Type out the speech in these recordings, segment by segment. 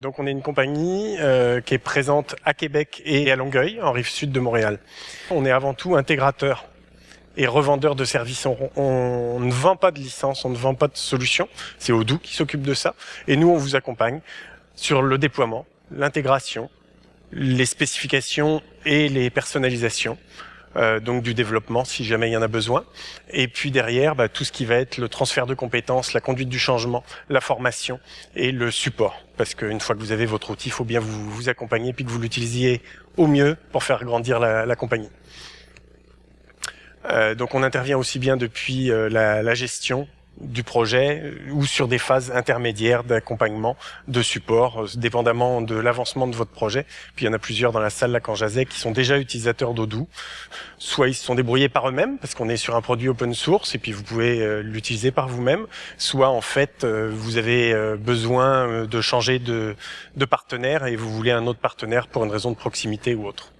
Donc on est une compagnie euh, qui est présente à Québec et à Longueuil, en rive sud de Montréal. On est avant tout intégrateur et revendeur de services. On, ne vend pas de licence, on ne vend pas de solution. C'est Odoo qui s'occupe de ça. Et nous, on vous accompagne sur le déploiement, l'intégration, les spécifications et les personnalisations. Euh, donc du développement si jamais il y en a besoin. Et puis derrière, bah, tout ce qui va être le transfert de compétences, la conduite du changement, la formation et le support. Parce qu'une fois que vous avez votre outil, il faut bien vous, vous accompagner puis que vous l'utilisiez au mieux pour faire grandir la, la compagnie. Euh, donc on intervient aussi bien depuis euh, la, la, gestion du projet euh, ou sur des phases intermédiaires d'accompagnement, de support, dépendamment de l'avancement de votre projet. Puis il y en a plusieurs dans la salle là quand j'asais qui sont déjà utilisateurs d'Odoo. Soit ils se sont débrouillés par eux-mêmes parce qu'on est sur un produit open source et puis vous pouvez l'utiliser par vous-même. Soit en fait vous avez besoin de changer de partenaire et vous voulez un autre partenaire pour une raison de proximité ou autre.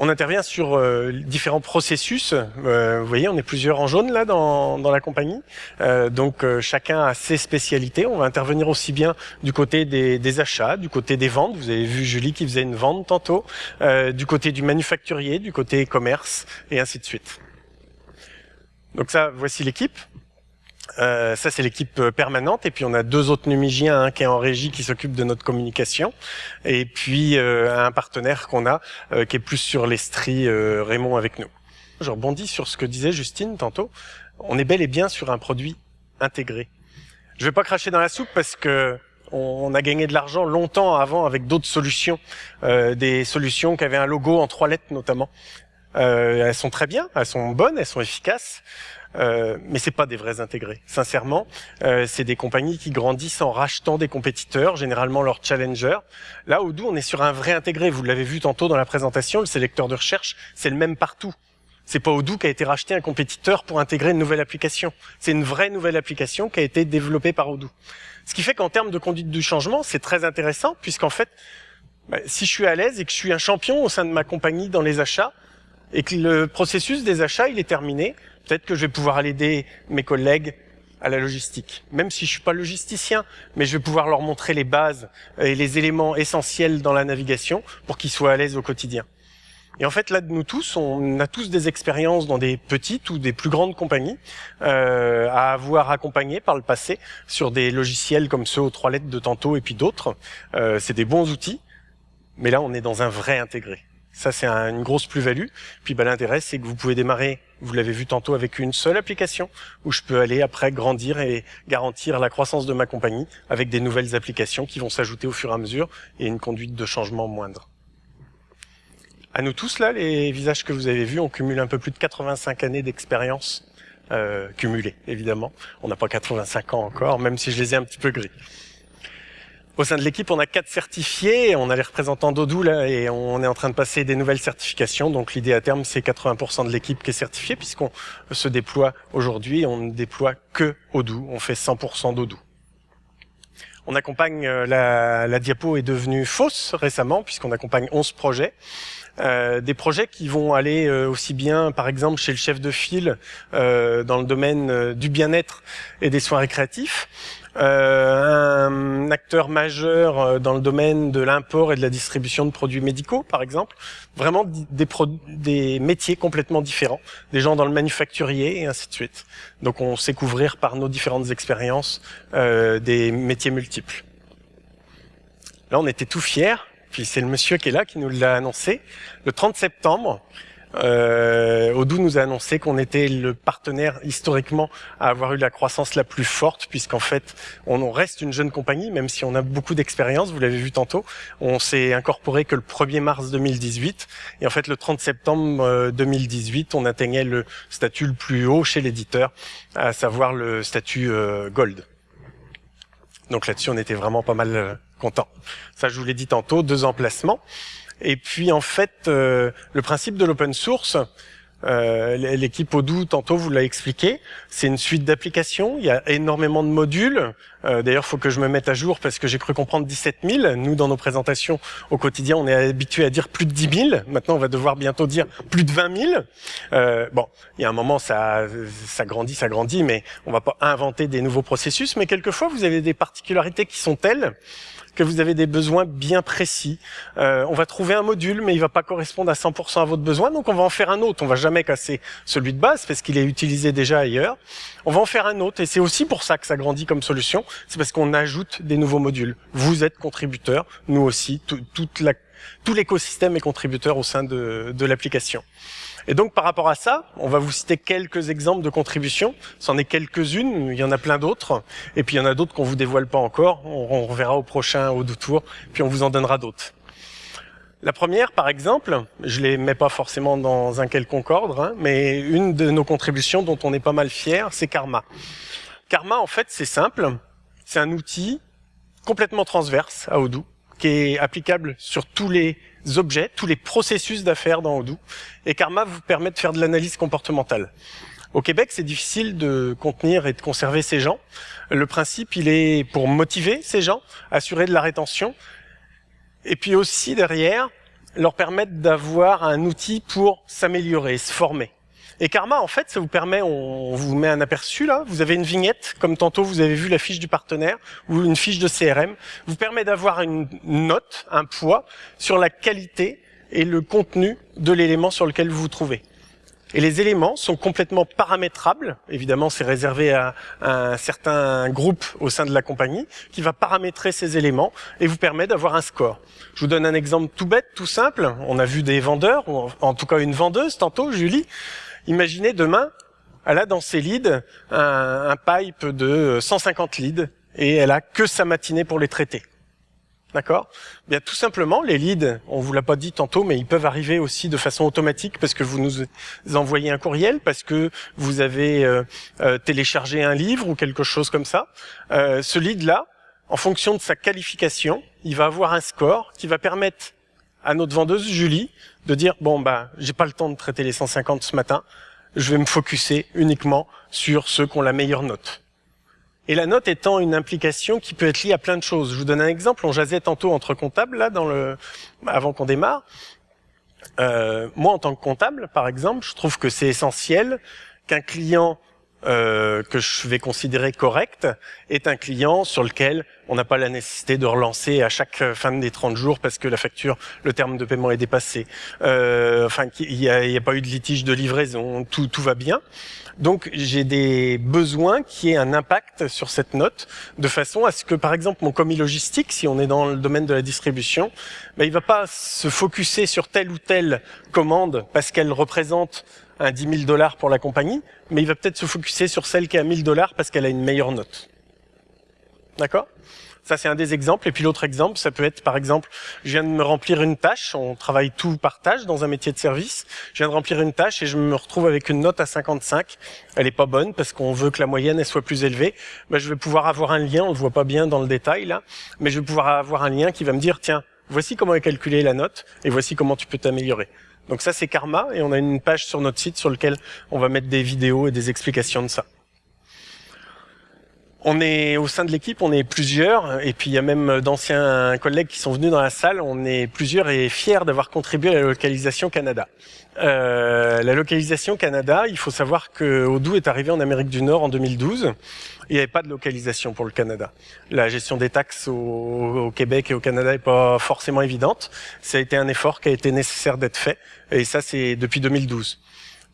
On intervient sur euh, différents processus. Euh, vous voyez, on est plusieurs en jaune là dans, dans la compagnie. Euh, donc chacun a ses spécialités. On va intervenir aussi bien du côté des, des, achats, du côté des ventes. Vous avez vu Julie qui faisait une vente tantôt, du côté du manufacturier, du côté commerce et ainsi de suite. Donc ça, voici l'équipe. Euh, ça, c'est l'équipe euh, permanente. Et puis, on a deux autres numigiens, un qui est en régie, qui s'occupe de notre communication. Et puis, euh, un partenaire qu'on a, qui est plus sur l'estrie, Raymond avec nous. Je rebondis sur ce que disait Justine tantôt. On est bel et bien sur un produit intégré. Je vais pas cracher dans la soupe parce que on a gagné de l'argent longtemps avant avec d'autres solutions, des solutions qui avaient un logo en trois lettres notamment. elles sont très bien, elles sont bonnes, elles sont efficaces, euh, mais c'est pas des vrais intégrés. Sincèrement, euh, c'est des compagnies qui grandissent en rachetant des compétiteurs, généralement leurs challengers. Là, Odoo, on est sur un vrai intégré. Vous l'avez vu tantôt dans la présentation, le sélecteur de recherche, c'est le même partout. C'est pas Odoo qui a été racheté un compétiteur pour intégrer une nouvelle application. C'est une vraie nouvelle application qui a été développée par Odoo. Ce qui fait qu'en termes de conduite du changement, c'est très intéressant puisqu'en fait, bah, si je suis à l'aise et que je suis un champion au sein de ma compagnie dans les achats et que le processus des achats il est terminé, Peut-être que je vais pouvoir aider mes collègues à la logistique, même si je suis pas logisticien, mais je vais pouvoir leur montrer les bases et les éléments essentiels dans la navigation pour qu'ils soient à l'aise au quotidien. Et en fait, là, nous tous, on a tous des expériences dans des petites ou des plus grandes compagnies euh, à avoir accompagné par le passé sur des logiciels comme ceux aux trois lettres de tantôt et puis d'autres. Euh, c'est des bons outils, mais là, on est dans un vrai intégré. Ça, c'est une grosse plus-value. Puis bah, l'intérêt, c'est que vous pouvez démarrer, vous l'avez vu tantôt, avec une seule application, où je peux aller après grandir et garantir la croissance de ma compagnie avec des nouvelles applications qui vont s'ajouter au fur et à mesure et une conduite de changement moindre. À nous tous, là, les visages que vous avez vus, on cumule un peu plus de 85 années d'expérience euh, cumulées, évidemment. On n'a pas 85 ans encore, même si je les ai un petit peu gris. Au sein de l'équipe, on a quatre certifiés, on a les représentants d'Odoo là, et on est en train de passer des nouvelles certifications. Donc l'idée à terme, c'est 80% de l'équipe qui est certifiée, puisqu'on se déploie aujourd'hui, on ne déploie que Odoo, on fait 100% d'Odoo. On accompagne, euh, la, diapo est devenue fausse récemment, puisqu'on accompagne 11 projets. Euh, des projets qui vont aller euh, aussi bien, par exemple, chez le chef de file dans le domaine du bien-être et des soins récréatifs, un acteur majeur dans le domaine de l'import et de la distribution de produits médicaux, par exemple, vraiment des, des métiers complètement différents, des gens dans le manufacturier et ainsi de suite. Donc on sait couvrir par nos différentes expériences des métiers multiples. Là, on était tout fiers puis c'est le monsieur qui est là qui nous l'a annoncé. Le 30 septembre, euh, Odoo nous a annoncé qu'on était le partenaire historiquement à avoir eu la croissance la plus forte, puisqu'en fait, on reste une jeune compagnie, même si on a beaucoup d'expérience, vous l'avez vu tantôt. On s'est incorporé que le 1er mars 2018, et en fait, le 30 septembre 2018, euh, on atteignait le statut le plus haut chez l'éditeur, à savoir le statut euh, Gold. Donc là-dessus, on était vraiment pas mal euh, content. Ça, je vous l'ai dit tantôt, deux emplacements. Et puis en fait, euh, le principe de l'open source, Euh, l'équipe Odoo, tantôt, vous l'a expliqué. C'est une suite d'applications. Il y a énormément de modules. Euh, D'ailleurs, il faut que je me mette à jour parce que j'ai cru comprendre 17 000. Nous, dans nos présentations au quotidien, on est habitué à dire plus de 10 000. Maintenant, on va devoir bientôt dire plus de 20 000. Euh, bon, il y a un moment, ça, ça grandit, ça grandit, mais on va pas inventer des nouveaux processus. Mais quelquefois, vous avez des particularités qui sont telles que vous avez des besoins bien précis. Euh, on va trouver un module, mais il va pas correspondre à 100% à votre besoin, donc on va en faire un autre. On va jamais casser celui de base parce qu'il est utilisé déjà ailleurs. On va en faire un autre, et c'est aussi pour ça que ça grandit comme solution. C'est parce qu'on ajoute des nouveaux modules. Vous êtes contributeur, nous aussi, tout, toute la, tout l'écosystème est contributeur au sein de, de l'application. Et donc par rapport à ça, on va vous citer quelques exemples de contributions. C'en est quelques-unes, il y en a plein d'autres. Et puis il y en a d'autres qu'on vous dévoile pas encore. On, reverra au prochain au tour, puis on vous en donnera d'autres. La première, par exemple, je les mets pas forcément dans un quelconque ordre, hein, mais une de nos contributions dont on est pas mal fier, c'est Karma. Karma, en fait, c'est simple. C'est un outil complètement transverse à Odoo, qui est applicable sur tous les objets, tous les processus d'affaires dans Odoo. Et Karma vous permet de faire de l'analyse comportementale. Au Québec, c'est difficile de contenir et de conserver ces gens. Le principe, il est pour motiver ces gens, assurer de la rétention, et puis aussi derrière, leur permettre d'avoir un outil pour s'améliorer, se former. Et Karma, en fait, ça vous permet, on vous met un aperçu là, vous avez une vignette, comme tantôt vous avez vu la fiche du partenaire, ou une fiche de CRM, vous permet d'avoir une note, un poids, sur la qualité et le contenu de l'élément sur lequel vous vous trouvez. Et les éléments sont complètement paramétrables. Évidemment, c'est réservé à, un certain groupe au sein de la compagnie qui va paramétrer ces éléments et vous permet d'avoir un score. Je vous donne un exemple tout bête, tout simple. On a vu des vendeurs, ou en tout cas une vendeuse tantôt, Julie, Imaginez demain, elle a dans ses leads un, pipe de 150 leads et elle a que sa matinée pour les traiter. D'accord? Bien tout simplement, les leads, on vous l'a pas dit tantôt, mais ils peuvent arriver aussi de façon automatique parce que vous nous envoyez un courriel, parce que vous avez euh, euh, téléchargé un livre ou quelque chose comme ça. Euh, ce lead-là, en fonction de sa qualification, il va avoir un score qui va permettre à notre vendeuse Julie de dire bon bah j'ai pas le temps de traiter les 150 ce matin, je vais me focuser uniquement sur ceux qui ont la meilleure note. Et la note étant une implication qui peut être liée à plein de choses. Je vous donne un exemple. On jasait tantôt entre comptables là dans le avant qu'on démarre. Euh, moi en tant que comptable, par exemple, je trouve que c'est essentiel qu'un client euh, que je vais considérer correct est un client sur lequel on n'a pas la nécessité de relancer à chaque fin des 30 jours parce que la facture, le terme de paiement est dépassé. Euh, enfin, il n'y a, pas eu de litige de livraison, tout, tout va bien. Donc j'ai des besoins qui aient un impact sur cette note, de façon à ce que, par exemple, mon commis logistique, si on est dans le domaine de la distribution, ben, il va pas se focuser sur telle ou telle commande parce qu'elle représente un 10 000 dollars pour la compagnie, mais il va peut-être se focuser sur celle qui a 1000 dollars parce qu'elle a une meilleure note. D'accord? Ça, c'est un des exemples. Et puis l'autre exemple, ça peut être, par exemple, je viens de me remplir une tâche. On travaille tout par tâche dans un métier de service. Je viens de remplir une tâche et je me retrouve avec une note à 55. Elle est pas bonne parce qu'on veut que la moyenne elle soit plus élevée. Ben, je vais pouvoir avoir un lien. On le voit pas bien dans le détail là, mais je vais pouvoir avoir un lien qui va me dire, tiens, voici comment est calculée la note et voici comment tu peux t'améliorer. Donc ça, c'est Karma, et on a une page sur notre site sur laquelle on va mettre des vidéos et des explications de ça. On est au sein de l'équipe, on est plusieurs, et puis il y a même d'anciens collègues qui sont venus dans la salle. On est plusieurs et fiers d'avoir contribué à la localisation Canada. Euh, la localisation Canada, il faut savoir que Odoo est arrivé en Amérique du Nord en 2012. Il n'y avait pas de localisation pour le Canada. La gestion des taxes au, Québec et au Canada n'est pas forcément évidente. Ça a été un effort qui a été nécessaire d'être fait, et ça c'est depuis 2012.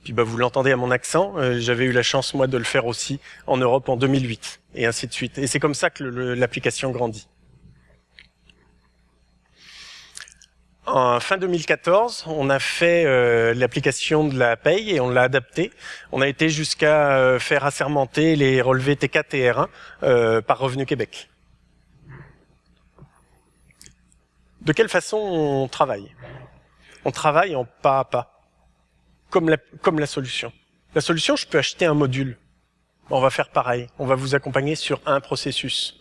Puis bah, vous l'entendez à mon accent, euh, j'avais eu la chance moi de le faire aussi en Europe en 2008 et ainsi de suite. Et c'est comme ça que l'application grandit. En fin 2014, on a fait euh, l'application de la paye et on l'a adaptée. On a été jusqu'à euh, faire assermenter les relevés T4 et R1 par Revenu Québec. De quelle façon on travaille? On travaille en pas à pas comme la, solution. La solution, je peux acheter un module. On va faire pareil. On va vous accompagner sur un processus.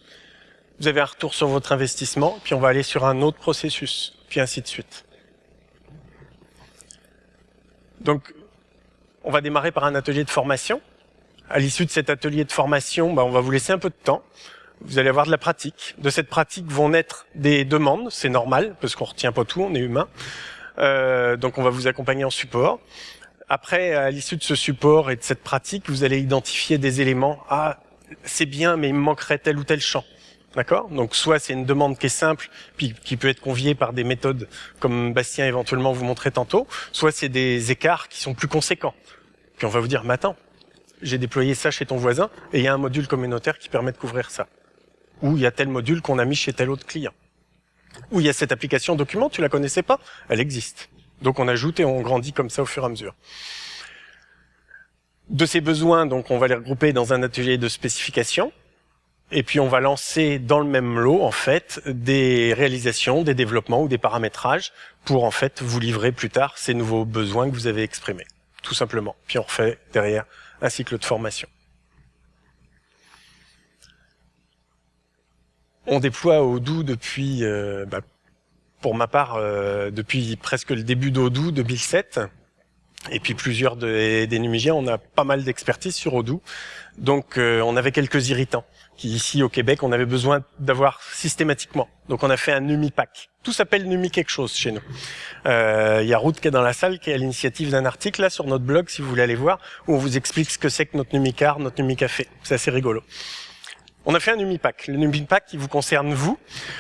Vous avez un retour sur votre investissement, puis on va aller sur un autre processus, puis ainsi de suite. Donc, On va démarrer par un atelier de formation. À l'issue de cet atelier de formation, bah, on va vous laisser un peu de temps. Vous allez avoir de la pratique. De cette pratique vont naître des demandes, c'est normal, parce qu'on retient pas tout, on est humain. Euh, donc on va vous accompagner en support. Après, à l'issue de ce support et de cette pratique, vous allez identifier des éléments. Ah, c'est bien, mais il me manquerait tel ou tel champ. D'accord? Donc soit c'est une demande qui est simple, puis qui peut être conviée par des méthodes comme Bastien éventuellement vous montrait tantôt, soit c'est des écarts qui sont plus conséquents. Puis on va vous dire, mais attends, j'ai déployé ça chez ton voisin, et il y a un module communautaire qui permet de couvrir ça. Ou il y a tel module qu'on a mis chez tel autre client. Ou il y a cette application document, tu la connaissais pas, elle existe. Donc on ajoute et on grandit comme ça au fur et à mesure. De ces besoins, donc on va les regrouper dans un atelier de spécification, et puis on va lancer dans le même lot en fait des réalisations, des développements ou des paramétrages pour en fait vous livrer plus tard ces nouveaux besoins que vous avez exprimés, tout simplement. Puis on refait derrière un cycle de formation. On déploie Odoo depuis, euh, bah, pour ma part, euh, depuis presque le début d'Odoo 2007. Et puis plusieurs des Numigiens, on a pas mal d'expertise sur Odoo. Donc euh, on avait quelques irritants qui ici au Québec on avait besoin d'avoir systématiquement. Donc on a fait un NumiPack. Tout s'appelle Numi quelque chose chez nous. Euh, il y a Ruth qui est dans la salle, qui est à l'initiative d'un article là sur notre blog si vous voulez aller voir, où on vous explique ce que c'est que notre NumiCar, notre NumiCafé. C'est assez rigolo. On a fait un NumiPack. Le NumiPack qui vous concerne vous.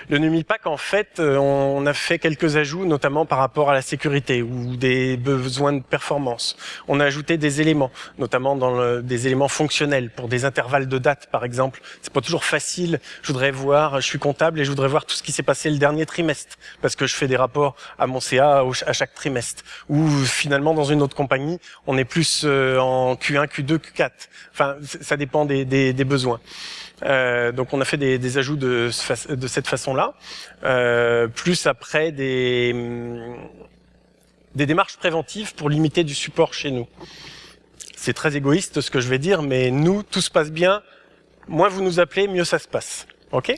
Le NumiPack, en fait, euh, on a fait quelques ajouts, notamment par rapport à la sécurité ou des besoins de performance. On a ajouté des éléments, notamment dans le, des éléments fonctionnels pour des intervalles de date, par exemple. C'est pas toujours facile. Je voudrais voir, je suis comptable et je voudrais voir tout ce qui s'est passé le dernier trimestre parce que je fais des rapports à mon CA à chaque trimestre. Ou finalement, dans une autre compagnie, on est plus euh, en Q1, Q2, Q4. Enfin, ça dépend des, des, des besoins. Euh, donc on a fait des, des ajouts de, de cette façon-là, euh, plus après des, hum, des démarches préventives pour limiter du support chez nous. C'est très égoïste ce que je vais dire, mais nous, tout se passe bien. Moins vous nous appelez, mieux ça se passe. Ok?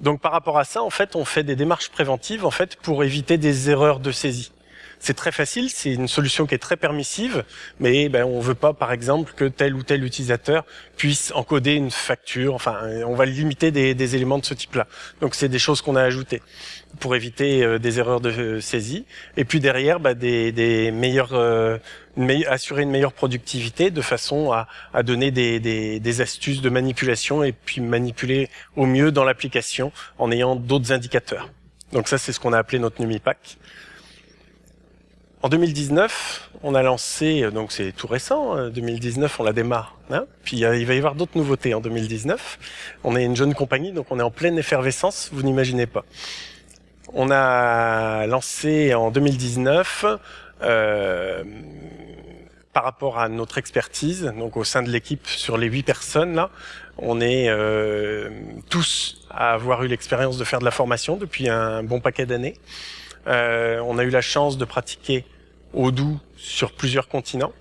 Donc par rapport à ça, en fait, on fait des démarches préventives en fait pour éviter des erreurs de saisie. C'est très facile, c'est une solution qui est très permissive, mais ben, on veut pas, par exemple, que tel ou tel utilisateur puisse encoder une facture. Enfin, on va limiter des, des éléments de ce type-là. Donc, c'est des choses qu'on a ajoutées pour éviter euh, des erreurs de saisie. Et puis derrière, ben, des, des meilleures, euh, assurer une meilleure productivité de façon à, à donner des, des, des, astuces de manipulation et puis manipuler au mieux dans l'application en ayant d'autres indicateurs. Donc ça, c'est ce qu'on a appelé notre NumiPack. En 2019, on a lancé, euh, donc c'est tout récent, 2019 euh, on la démarre, hein puis euh, il va y avoir d'autres nouveautés en 2019. On est une jeune compagnie, donc on est en pleine effervescence, vous n'imaginez pas. On a lancé en 2019, euh, par rapport à notre expertise, donc au sein de l'équipe sur les huit personnes là, on est euh, tous à avoir eu l'expérience de faire de la formation depuis un bon paquet d'années. Euh, on a eu la chance de pratiquer Odoo sur plusieurs continents.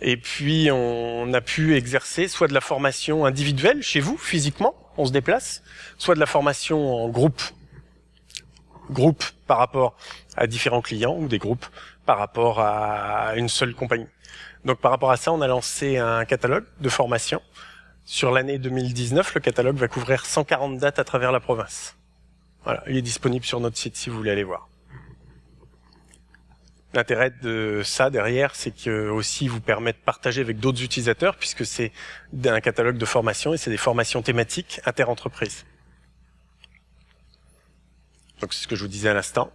Et puis, on a pu exercer soit de la formation individuelle chez vous, physiquement, on se déplace, soit de la formation en groupe, groupe par rapport à différents clients ou des groupes par rapport à une seule compagnie. Donc, par rapport à ça, on a lancé un catalogue de formation. Sur l'année 2019, le catalogue va couvrir 140 dates à travers la province. Voilà, il est disponible sur notre site si vous voulez aller voir. L'intérêt de ça derrière, c'est que aussi vous permet de partager avec d'autres utilisateurs, puisque c'est un catalogue de formation et c'est des formations thématiques inter-entreprises. Donc c'est ce que je vous disais à l'instant.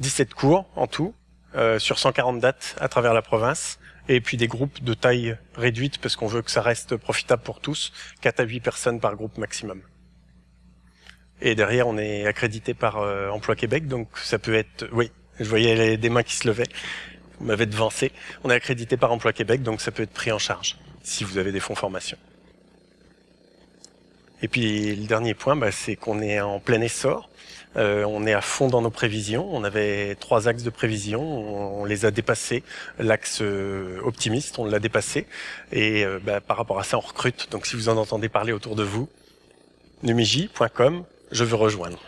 17 cours en tout, euh, sur 140 dates à travers la province, et puis des groupes de taille réduite, parce qu'on veut que ça reste profitable pour tous, 4 à 8 personnes par groupe maximum. Et derrière, on est accrédité par euh, Emploi Québec, donc ça peut être... Oui, je voyais des mains qui se levaient. Vous m'avez devancé. On est accrédité par Emploi Québec, donc ça peut être pris en charge si vous avez des fonds formation. Et puis le dernier point, bah, c'est qu'on est en plein essor. Euh, on est à fond dans nos prévisions. On avait trois axes de prévision, on, les a dépassés. L'axe euh, optimiste, on l'a dépassé. Et euh, bah, par rapport à ça, on recrute. Donc si vous en entendez parler autour de vous, numiji.com, je veux rejoindre.